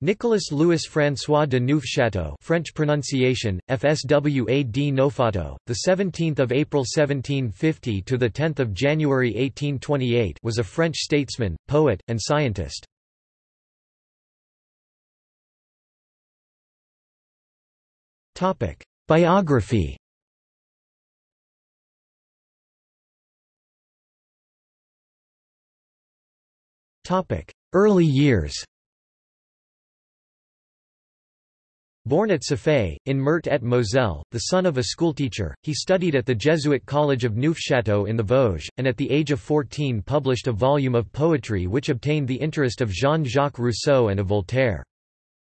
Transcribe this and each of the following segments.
Nicolas Louis François de Neufchâteau French pronunciation FSWA d Nofato the 17th of April 1750 to the 10th of January 1828 was a French statesman poet and scientist. Topic Biography. Topic Early years Born at Saffais, in Meurthe et Moselle, the son of a schoolteacher, he studied at the Jesuit College of Neufchâteau in the Vosges, and at the age of 14 published a volume of poetry which obtained the interest of Jean-Jacques Rousseau and of Voltaire.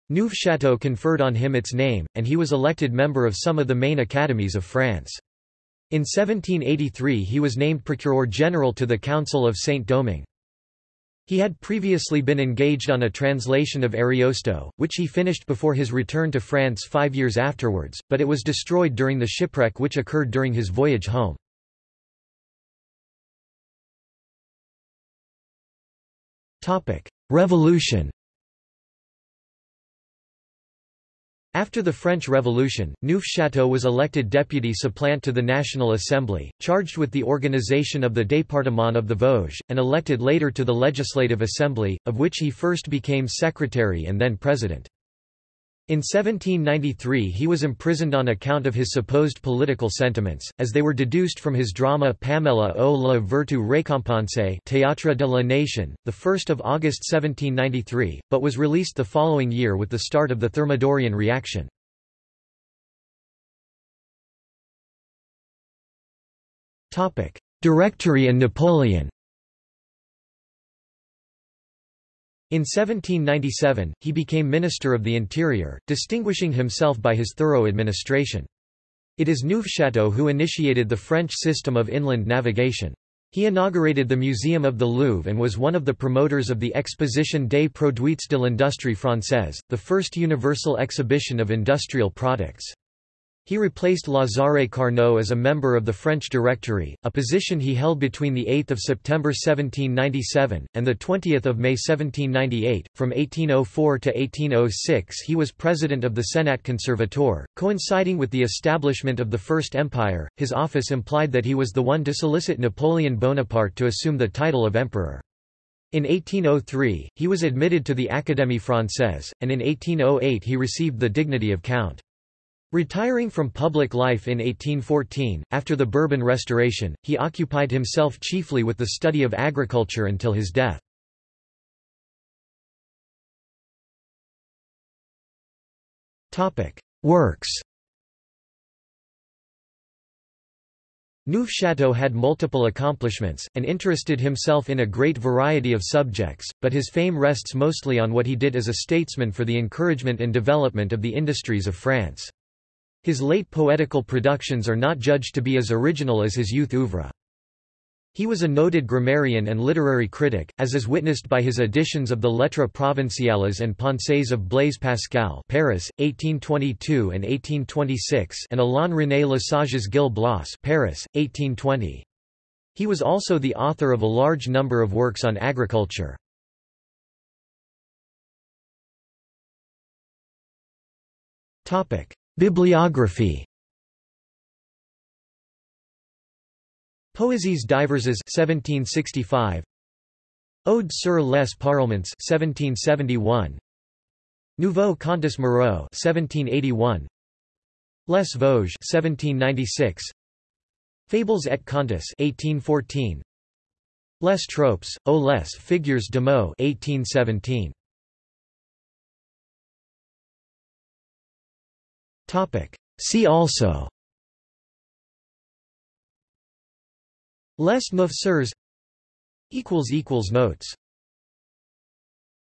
Neufchâteau conferred on him its name, and he was elected member of some of the main academies of France. In 1783 he was named Procureur General to the Council of Saint-Domingue. He had previously been engaged on a translation of Ariosto, which he finished before his return to France five years afterwards, but it was destroyed during the shipwreck which occurred during his voyage home. Revolution After the French Revolution, Neufchâteau was elected deputy supplant to the National Assembly, charged with the organization of the Département of the Vosges, and elected later to the Legislative Assembly, of which he first became secretary and then president. In 1793 he was imprisoned on account of his supposed political sentiments, as they were deduced from his drama Pamela o la vertu récompensée Théâtre de la Nation, 1 August 1793, but was released the following year with the start of the Thermidorian reaction. Directory and Napoleon In 1797, he became Minister of the Interior, distinguishing himself by his thorough administration. It is Neufchâteau who initiated the French system of inland navigation. He inaugurated the Museum of the Louvre and was one of the promoters of the Exposition des Produits de l'Industrie Française, the first universal exhibition of industrial products. He replaced Lazare Carnot as a member of the French Directory, a position he held between 8 September 1797, and 20 May 1798. From 1804 to 1806 he was president of the Senat Conservateur, coinciding with the establishment of the First Empire. His office implied that he was the one to solicit Napoleon Bonaparte to assume the title of emperor. In 1803, he was admitted to the Académie Française, and in 1808 he received the dignity of count. Retiring from public life in 1814, after the Bourbon Restoration, he occupied himself chiefly with the study of agriculture until his death. Works Neufchâteau had multiple accomplishments, and interested himself in a great variety of subjects, but his fame rests mostly on what he did as a statesman for the encouragement and development of the industries of France. His late poetical productions are not judged to be as original as his youth oeuvre. He was a noted grammarian and literary critic, as is witnessed by his editions of the Lettres provinciales and Pensées of Blaise Pascal Paris, 1822 and 1826 and Alain René Lesage's Gil Blas Paris, 1820. He was also the author of a large number of works on agriculture. Bibliography. Poésies diverses 1765 Ode sur les parlements 1771 Nouveau Contes moraux 1781 Les Vosges 1796 Fables et Contes 1814 Les Tropes, aux les figures de mots 1817 See also. Les Neuf Sœurs Notes